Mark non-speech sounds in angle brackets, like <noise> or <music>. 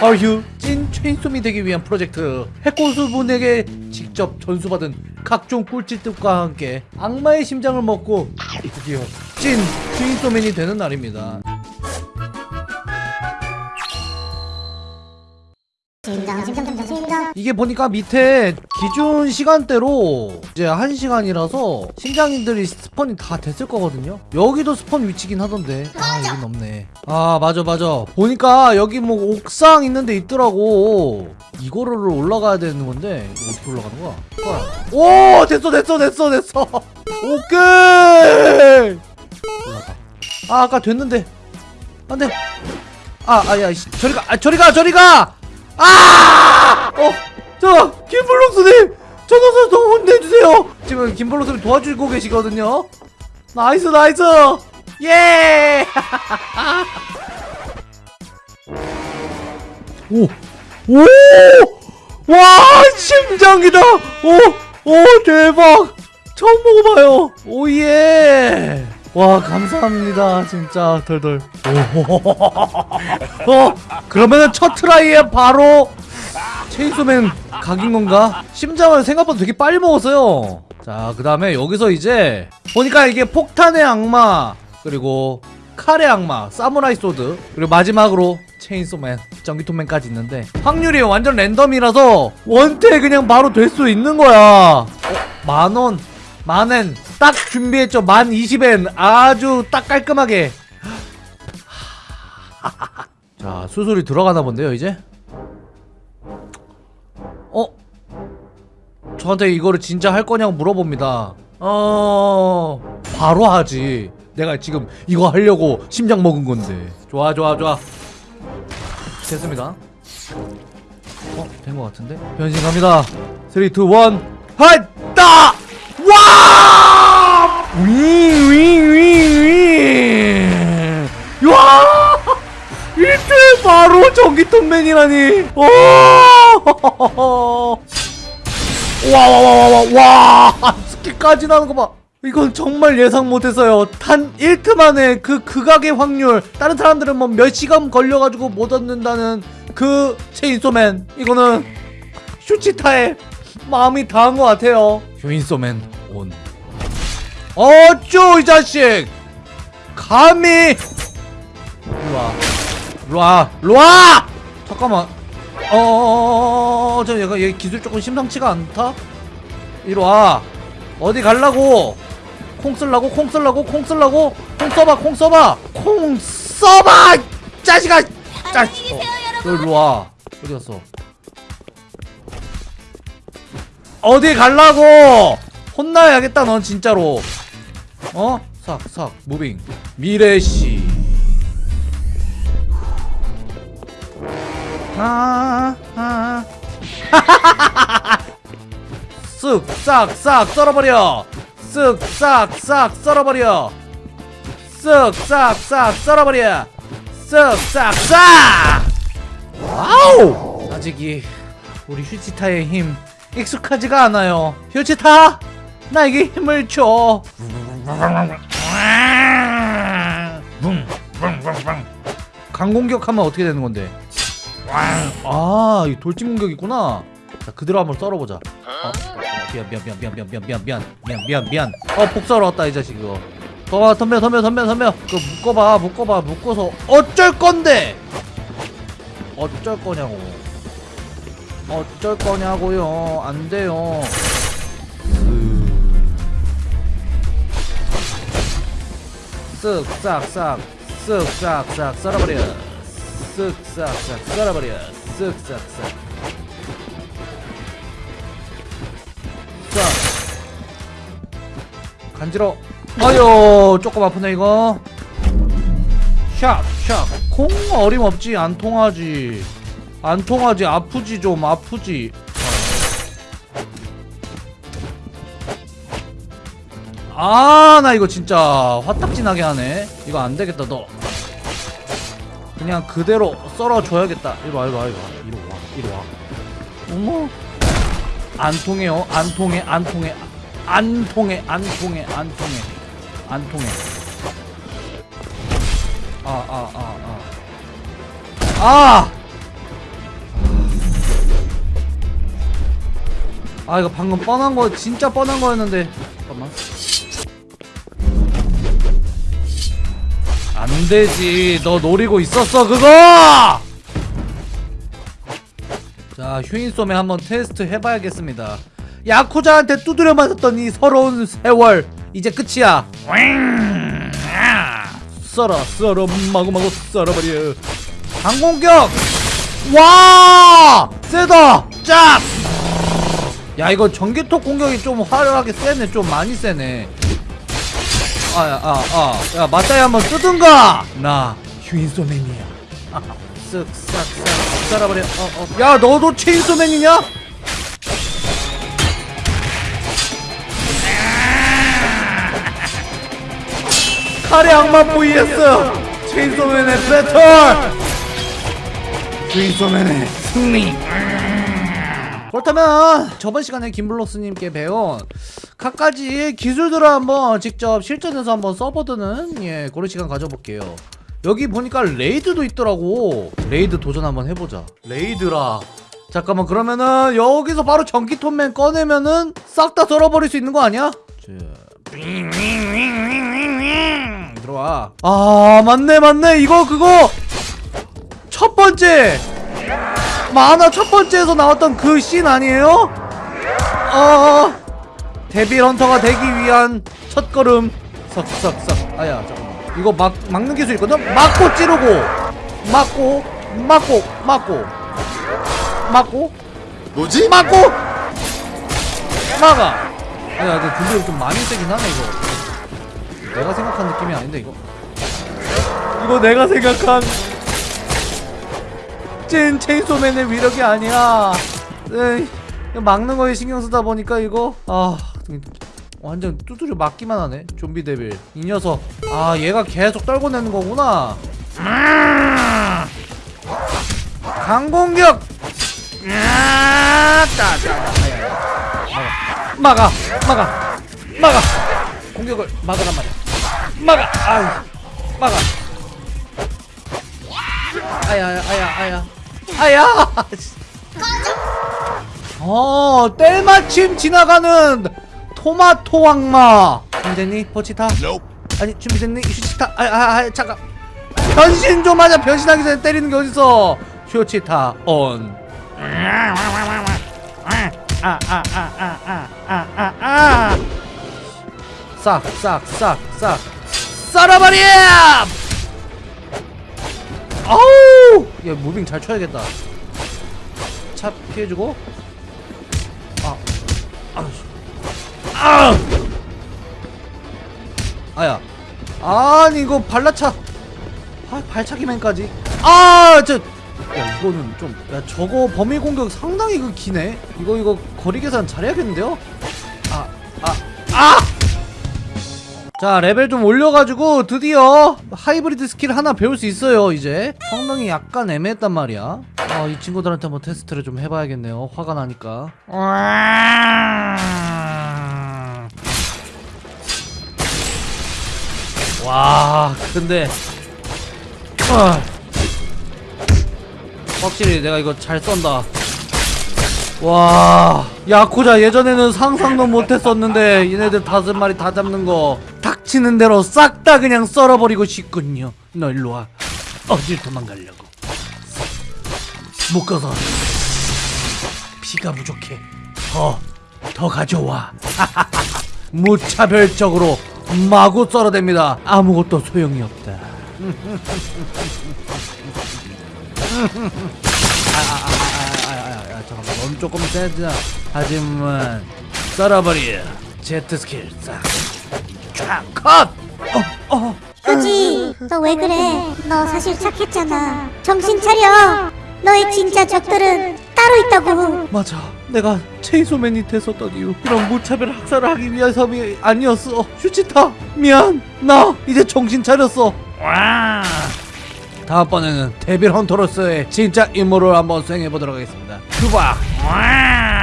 아휴 찐 체인소맨이 되기 위한 프로젝트. 해고수분에게 직접 전수받은 각종 꿀팁들과 함께 악마의 심장을 먹고 드디어 찐 체인소맨이 되는 날입니다 이게 보니까 밑에 기준 시간대로 이제 1시간이라서 심장인들이 스폰이 다 됐을 거거든요. 여기도 스폰 위치긴 하던데. 아 여긴 없네. 아 맞아 맞아. 보니까 여기 뭐 옥상 있는데 있더라고. 이거를 올라가야 되는 건데 어떻게 올라가는 거야? 헐. 오 됐어 됐어 됐어 됐어. <laughs> 오케이. 올라가 아 아까 됐는데. 안돼. 아 아야 저리 가 아, 저리 가 저리 가 아! 어, 저 김블록스님, 저 녀석 좀 혼내주세요. 지금 김블록스님 도와주고 계시거든요. nice, nice. 예. <laughs> 오, 오, 와, 심장이다. 오, 오, 대박. 처음 먹어봐요. 오 예. 와 감사합니다 진짜 덜덜 오. <laughs> 어 그러면은 첫 try에 바로 체인소맨 각인 건가? 심장을 생각보다 되게 빨리 먹었어요 자 그 다음에 여기서 이제 보니까 이게 폭탄의 악마 그리고 칼의 악마 사무라이 소드 그리고 마지막으로 체인소맨 전기톱맨까지 있는데 확률이 완전 랜덤이라서 원트에 그냥 바로 될 수 있는 거야 어? 만원 만엔 딱 준비했죠 만 20엔 아주 딱 깔끔하게 <laughs> 자 수술이 들어가나 본데요 이제 어? 저한테 이거를 진짜 할 거냐고 물어봅니다 어... 바로 하지 내가 지금 이거 하려고 심장 먹은 건데 좋아 좋아 좋아 됐습니다 어? 된 것 같은데? 변신 갑니다 3, 2, 1 하이따! 와! 윙윙윙윙 와! 이때 바로 전기톱맨이라니. 와와와와와. 스킬까지 나는 거봐. 이건 정말 예상 못했어요. 단 1트 만에 그 극악의 확률. 다른 사람들은 뭐 몇 시간 걸려가지고 못 얻는다는 그 체인소맨. 이거는 슈치타의 마음이 다한 것 같아요. 휴인소맨 온 어쭈 이 자식! 감히! 일로와. 일로와. 일로와! 잠깐만. 어어어어어 저 얘가 얘 기술 조금 심상치가 않다? 이리와. 어디 갈라고? 콩 쓸라고? 콩 쓸라고? 콩 쓸라고? 콩 써봐 콩 써봐. 콩 써봐 이 자식아! 자식 어, 너 일로와. 어디 갔어? 어디 갈라고? 혼나야겠다 넌 진짜로 어? 싹싹 무빙. 미래씨 아, 아. 쓱 싹 싹 썰어버려. 쓱 싹 싹 썰어버려. 쓱 싹 싹 썰어버려. 쓱 싹 싹! 와우! 아직 이 우리 휴지타의 힘 익숙하지가 않아요. 휴지타 나에게 힘을 줘 강공격하면 어떻게 되는 건데 아, 이 돌진 공격 있구나. 자, 그대로 한번 썰어보자. 어, 미안, 미안, 미안, 미안, 미안, 미안, 미안, 미안, 미안, 미안, 미안. 어, 복사로 왔다 이 자식 이거. 더 덤벼, 덤벼, 덤벼, 덤벼. 그 묶어봐, 묶어봐, 묶어서 어쩔 건데? 어쩔 거냐고. 어쩔 거냐고요. 안 돼요. 쓱, 싹, 싹, 쓱, 싹, 싹, 썰어버려. 쓱싹싹 썰어버려 쓱싹싹 자 간지러. 아유 조금 아프네 이거. 샵샵 콩 어림없지 안 통하지. 안 통하지 아프지 좀 아프지 아 나 이거 진짜 화딱지나게 하네. 이거 안되겠다 너. 그냥 그대로 썰어줘야겠다. 이리와 이리와 이리와. 이리와 이리와. 어머. 안 통해요. 안 통해 안 통해. 안 통해 안 통해 안 통해. 안 통해. 아 아 아 아. 아! 아 이거 방금 뻔한 거 진짜 뻔한 거였는데. 안 되지. 너 노리고 있었어 그거? 자 휴인솜에 한번 테스트 해봐야겠습니다. 야쿠자한테 두드려 맞았던 이 서러운 세월 이제 끝이야. 썰어 썰어 마구마구 썰어버려. 강공격! 와! 세다! 짭야 이거 전기톱 공격이 좀 화려하게 세네. 좀 많이 세네 아야 아아야 맞다이 한번 뜨든가! 나 휴인소맨이야. <laughs> 쓱싹싹 썰어버려. 어 어. 야 너도 체인소맨이냐? 칼의 악마 vs 체인소맨의 배틀! 체인소맨의 승리. 그렇다면 저번 시간에 김블록스님께 배운 각가지 기술들을 한번 직접 실전에서 한번 써보는 예 그런 시간 가져볼게요. 여기 보니까 raid도 있더라고. raid 도전 한번 해보자. raid라. 잠깐만 그러면은 여기서 바로 전기톱맨 꺼내면은 싹다 썰어버릴 수 있는 거 아니야? 자, 들어와. 아 맞네 맞네. 이거 그거. 첫 번째. 만화 첫 번째에서 나왔던 그 씬 아니에요? 어 데빌 헌터가 되기 위한 첫 걸음. 석석석. 아야 잠깐만. 이거 막 막는 기술 있거든? 막고 찌르고. 막고 막고 막고. 막고. 뭐지? 막고. 막아. 아야 근데 분들이 좀 많이 세긴 하네 이거. 내가 생각한 느낌이 아닌데 이거. 이거 내가 생각한 찐 체인소맨의 위력이 아니야. 에이, 막는 거에 신경 쓰다 보니까 이거 아 완전 두드려 맞기만 하네. 좀비 데빌. 이 녀석. 아 얘가 계속 떨궈내는 거구나. 음. 강공격. 아야, 아야. 막아 막아 막아. 공격을 막으란 말이야. 막아 아유 막아. 아야 아야 아야 아야. <laughs> 어 때마침 지나가는 토마토 악마. 준비됐니? 포치타? 아니 준비됐니? 휴치타? 아 아 아, 잠깐. 변신 좀 하자. 변신하기 전에 때리는 게 어딨어? 휴치타 온 아아아아아아아아. 싹 싹 싹 싹. 썰어버려 아우! 야 무빙 잘 쳐야겠다. 차 피해주고. 아 아, 아! 아야. 아니 이거 발차. 아, 발차기맨까지. 아저 야 이거는 좀 야 저거 범위 공격 상당히 그 기네. 이거 이거 거리 계산 잘해야겠는데요? 아 아, 아! 자 레벨 좀 올려가지고 드디어 하이브리드 스킬 하나 배울 수 있어요 이제. 성능이 약간 애매했단 말이야. 아, 이 친구들한테 한번 테스트를 좀 해봐야겠네요. 화가 나니까 와 근데 아, 확실히 내가 이거 잘 쏜다. 와 야쿠자 예전에는 상상도 못했었는데 얘네들 다섯 마리 다 잡는 거 닥치는 대로 싹 다 그냥 썰어버리고 싶군요. 너 일로와. 어딜 도망가려고. 묶어서. 피가 부족해. 더더 가져와. <laughs> 무차별적으로 마구 썰어댑니다 아무것도 소용이 없다 아 아아아아 잠깐만 넌 조금 세다 하지만 썰어버려 제트 스킬 싹쫙컷 어어 그지? 너 왜 그래? 너 사실 착했잖아. 정신 차려. 너의 진짜 적들은 있다고. 맞아. 내가 체이소맨이 됐었던 이유. 이런 무차별 학살을 하기 위해서이 아니었어. 슈치타 미안. 나 이제 정신 차렸어. 와. 다음번에는 데빌 헌터로서의 진짜 임무를 한번 수행해보도록 하겠습니다. 큐박 와